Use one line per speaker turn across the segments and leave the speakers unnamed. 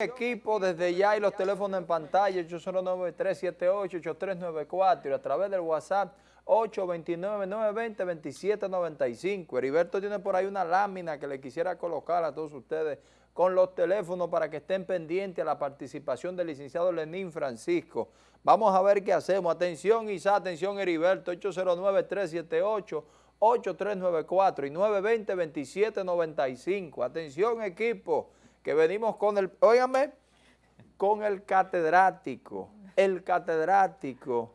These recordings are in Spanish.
equipo desde ya y los teléfonos en pantalla 809-378-8394 y a través del WhatsApp 829-920-2795. Heriberto tiene por ahí una lámina que le quisiera colocar a todos ustedes con los teléfonos para que estén pendientes a la participación del licenciado Lenín Francisco. Vamos a ver qué hacemos. Atención Isa, atención Heriberto, 809-378-8394 y 920-2795. Atención equipo que venimos con el, óigame, con el catedrático, el catedrático,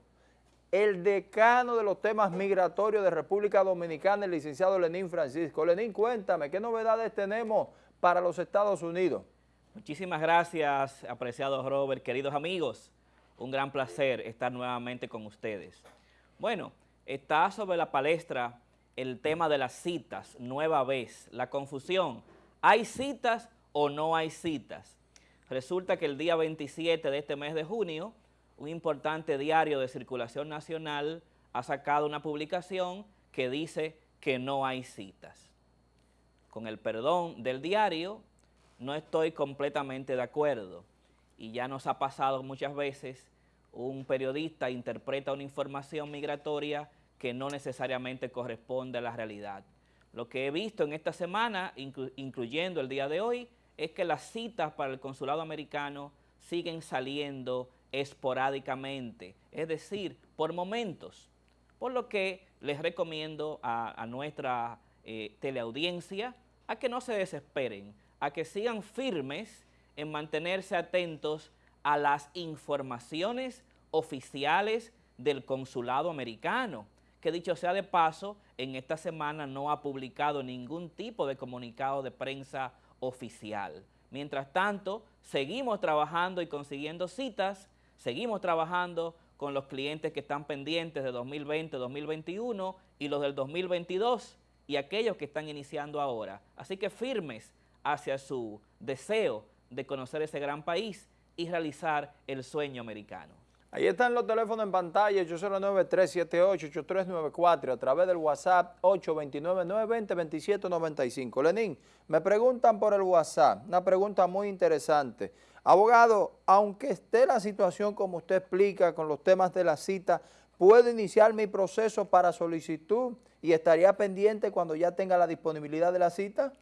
el decano de los temas migratorios de República Dominicana, el licenciado Lenín Francisco. Lenín, cuéntame, ¿qué novedades tenemos para los Estados Unidos?
Muchísimas gracias, apreciado Robert, queridos amigos. Un gran placer estar nuevamente con ustedes. Bueno, está sobre la palestra el tema de las citas, nueva vez, la confusión. ¿Hay citas o no hay citas. Resulta que el día 27 de este mes de junio, un importante diario de circulación nacional ha sacado una publicación que dice que no hay citas. Con el perdón del diario, no estoy completamente de acuerdo. Y ya nos ha pasado muchas veces, un periodista interpreta una información migratoria que no necesariamente corresponde a la realidad. Lo que he visto en esta semana, incluyendo el día de hoy, es que las citas para el consulado americano siguen saliendo esporádicamente, es decir, por momentos. Por lo que les recomiendo a, nuestra eh, teleaudiencia a que no se desesperen, a que sigan firmes en mantenerse atentos a las informaciones oficiales del consulado americano, que dicho sea de paso, en esta semana no ha publicado ningún tipo de comunicado de prensa oficial. Mientras tanto, seguimos trabajando y consiguiendo citas, seguimos trabajando con los clientes que están pendientes de 2020, 2021 y los del 2022 y aquellos que están iniciando ahora. Así que firmes hacia su deseo de conocer ese gran país y realizar el sueño americano.
Ahí están los teléfonos en pantalla, 809-378-8394, a través del WhatsApp 829-920-2795. Lenín, me preguntan por el WhatsApp, una pregunta muy interesante. Abogado, aunque esté la situación como usted explica con los temas de la cita, ¿puedo iniciar mi proceso para solicitud y estaría pendiente cuando ya tenga la disponibilidad de la cita?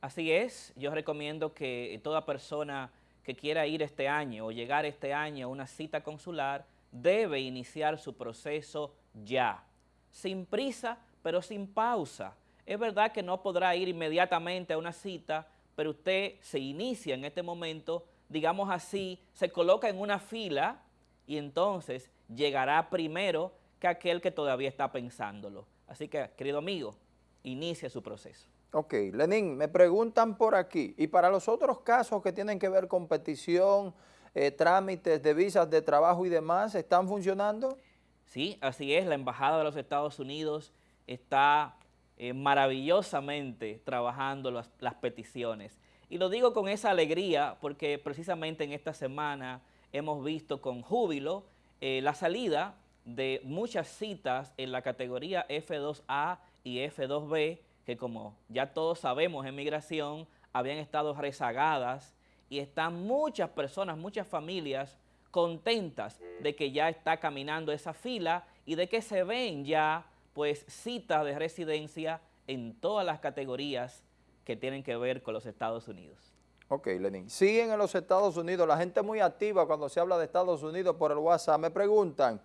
Así es, yo recomiendo que toda persona que quiera ir este año o llegar este año a una cita consular debe iniciar su proceso ya, sin prisa, pero sin pausa. Es verdad que no podrá ir inmediatamente a una cita, pero usted se inicia en este momento, digamos así, se coloca en una fila y entonces llegará primero que aquel que todavía está pensándolo. Así que, querido amigo, inicie su proceso.
Ok, Lenín, me preguntan por aquí, y para los otros casos que tienen que ver con petición, eh, trámites de visas de trabajo y demás, ¿están funcionando?
Sí, así es, la Embajada de los Estados Unidos está eh, maravillosamente trabajando las, peticiones. Y lo digo con esa alegría porque precisamente en esta semana hemos visto con júbilo eh, la salida de muchas citas en la categoría F2A y F2B que como ya todos sabemos en migración, habían estado rezagadas y están muchas personas, muchas familias contentas de que ya está caminando esa fila y de que se ven ya pues citas de residencia en todas las categorías que tienen que ver con los Estados Unidos.
Ok, Lenin. Siguen en los Estados Unidos, la gente muy activa cuando se habla de Estados Unidos por el WhatsApp. Me preguntan,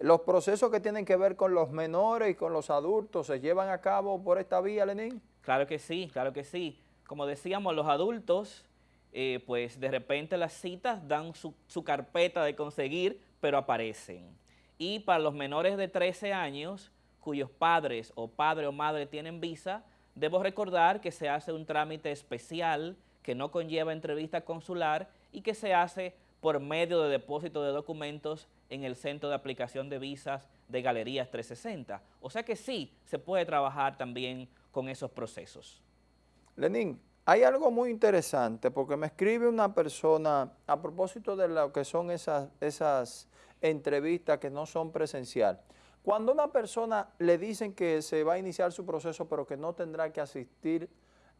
¿Los procesos que tienen que ver con los menores y con los adultos se llevan a cabo por esta vía, Lenín?
Claro que sí, claro que sí. Como decíamos, los adultos, eh, pues de repente las citas dan su, su carpeta de conseguir, pero aparecen. Y para los menores de 13 años, cuyos padres o padre o madre tienen visa, debo recordar que se hace un trámite especial que no conlleva entrevista consular y que se hace por medio de depósito de documentos en el Centro de Aplicación de Visas de Galerías 360. O sea que sí, se puede trabajar también con esos procesos.
Lenín, hay algo muy interesante porque me escribe una persona a propósito de lo que son esas, esas entrevistas que no son presencial. Cuando una persona le dicen que se va a iniciar su proceso pero que no tendrá que asistir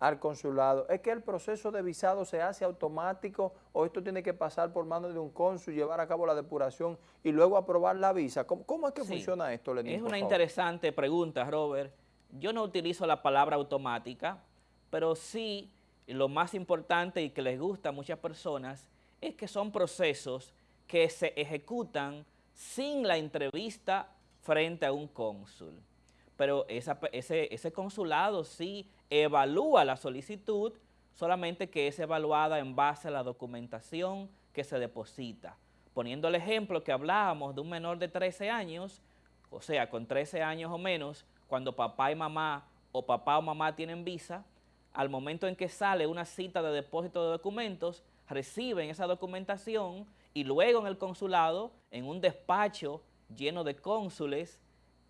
al consulado. ¿Es que el proceso de visado se hace automático o esto tiene que pasar por manos de un cónsul, llevar a cabo la depuración y luego aprobar la visa? ¿Cómo, es que funciona esto, Lenín?
Es una interesante pregunta, Robert. Yo no utilizo la palabra automática, pero sí lo más importante y que les gusta a muchas personas es que son procesos que se ejecutan sin la entrevista frente a un cónsul. Pero ese, ese consulado sí evalúa la solicitud, solamente que es evaluada en base a la documentación que se deposita. Poniendo el ejemplo que hablábamos de un menor de 13 años, o sea, con 13 años o menos, cuando papá y mamá o papá o mamá tienen visa, al momento en que sale una cita de depósito de documentos, reciben esa documentación y luego en el consulado, en un despacho lleno de cónsules,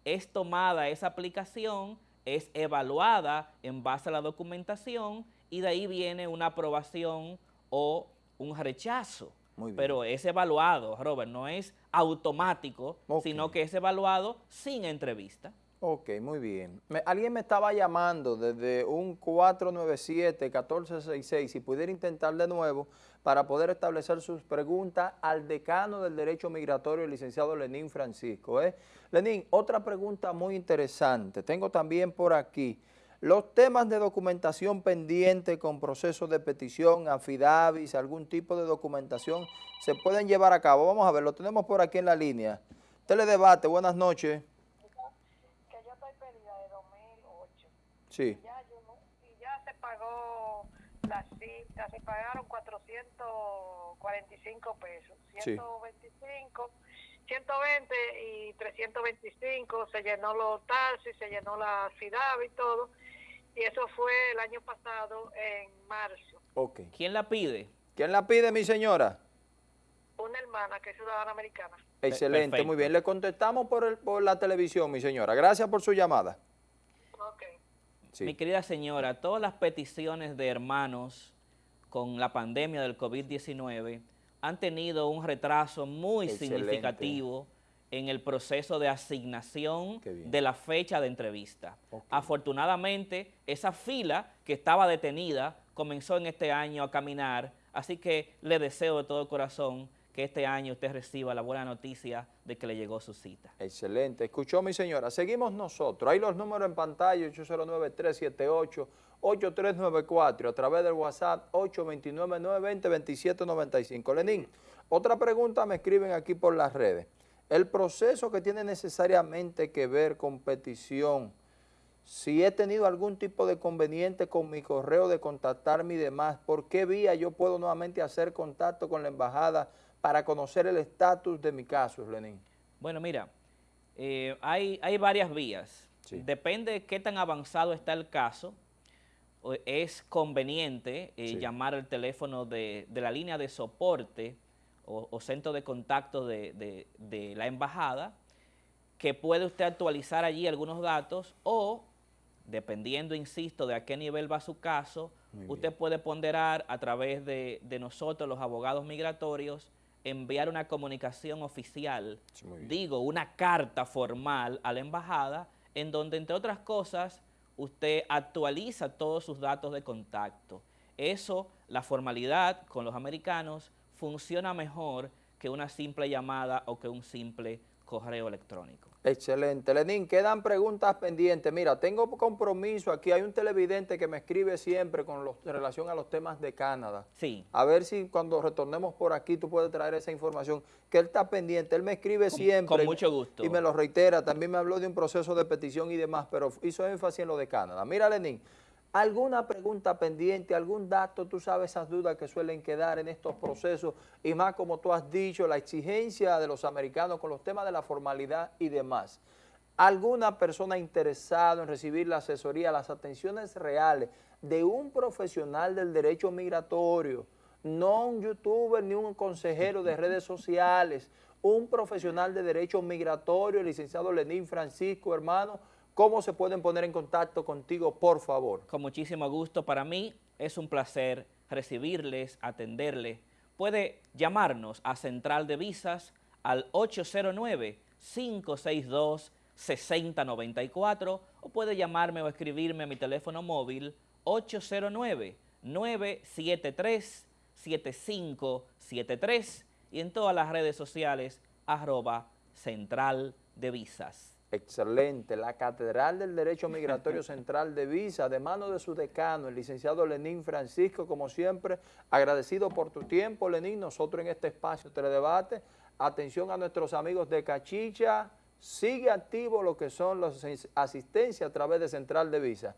es tomada esa aplicación, es evaluada en base a la documentación y de ahí viene una aprobación o un rechazo. Pero es evaluado, Robert, no es automático, sino que es evaluado sin entrevista.
Ok, muy bien. alguien me estaba llamando desde un 497-1466, si pudiera intentar de nuevo para poder establecer sus preguntas al decano del Derecho Migratorio, el licenciado Lenín Francisco. ¿eh? Lenín, otra pregunta muy interesante. Tengo también por aquí los temas de documentación pendiente con procesos de petición, afidavis, algún tipo de documentación, se pueden llevar a cabo. Vamos a ver, lo tenemos por aquí en la línea. Teledebate, buenas noches.
Sí. Ya, ya se pagó la cita, se pagaron 445 pesos, 125, 120 y 325, se llenó los taxis, se llenó la ciudad y todo, y eso fue el año pasado en marzo.
Okay. ¿Quién la pide?
¿Quién la pide, mi señora?
Una hermana que es ciudadana americana.
Excelente, muy bien. Le contestamos por, el, por la televisión, mi señora. Gracias por su llamada.
Mi querida señora, todas las peticiones de hermanos con la pandemia del COVID-19 han tenido un retraso muy significativo en el proceso de asignación de la fecha de entrevista. Afortunadamente, esa fila que estaba detenida comenzó en este año a caminar, así que le deseo de todo corazón que este año usted reciba la buena noticia de que le llegó su cita.
Excelente. Escuchó mi señora. Seguimos nosotros. Ahí los números en pantalla, 809-378-8394, a través del WhatsApp 829-920-2795. Lenín, otra pregunta me escriben aquí por las redes. El proceso que tiene necesariamente que ver con petición, si he tenido algún tipo de conveniente con mi correo de contactarme y demás, ¿por qué vía yo puedo nuevamente hacer contacto con la embajada para conocer el estatus de mi caso, Lenín?
Bueno, mira, eh, hay, hay varias vías. Depende de qué tan avanzado está el caso, es conveniente eh, llamar al teléfono de, la línea de soporte o, centro de contacto de, de, la embajada, que puede usted actualizar allí algunos datos o, dependiendo, insisto, de a qué nivel va su caso, usted puede ponderar a través de, nosotros, los abogados migratorios, enviar una comunicación oficial, digo, una carta formal a la embajada, en donde, entre otras cosas, usted actualiza todos sus datos de contacto. Eso, la formalidad con los americanos, funciona mejor que una simple llamada o que un simple correo electrónico.
Excelente. Lenín, quedan preguntas pendientes. Mira, tengo compromiso, aquí hay un televidente que me escribe siempre con los, relación a los temas de Canadá.
Sí.
A ver si cuando retornemos por aquí tú puedes traer esa información, que él está pendiente, él me escribe siempre.
Con mucho gusto.
Y me lo reitera, también me habló de un proceso de petición y demás, pero hizo énfasis en lo de Canadá. Mira, Lenín, ¿Alguna pregunta pendiente, algún dato? Tú sabes esas dudas que suelen quedar en estos procesos y más como tú has dicho, la exigencia de los americanos con los temas de la formalidad y demás. ¿Alguna persona interesada en recibir la asesoría, las atenciones reales de un profesional del derecho migratorio, no un youtuber ni un consejero de redes sociales, un profesional de derecho migratorio, el licenciado Lenín Francisco, hermano, ¿Cómo se pueden poner en contacto contigo, por favor?
Con muchísimo gusto. Para mí es un placer recibirles, atenderles. Puede llamarnos a Central de Visas al 809-562-6094 o puede llamarme o escribirme a mi teléfono móvil 809-973-7573 y en todas las redes sociales arroba central de visas.
Excelente, la Catedral del Derecho Migratorio Central de Visa, de mano de su decano, el licenciado Lenín Francisco, como siempre, agradecido por tu tiempo, Lenín, nosotros en este espacio Teledebate, atención a nuestros amigos de Cachicha, sigue activo lo que son las asistencias a través de Central de Visa.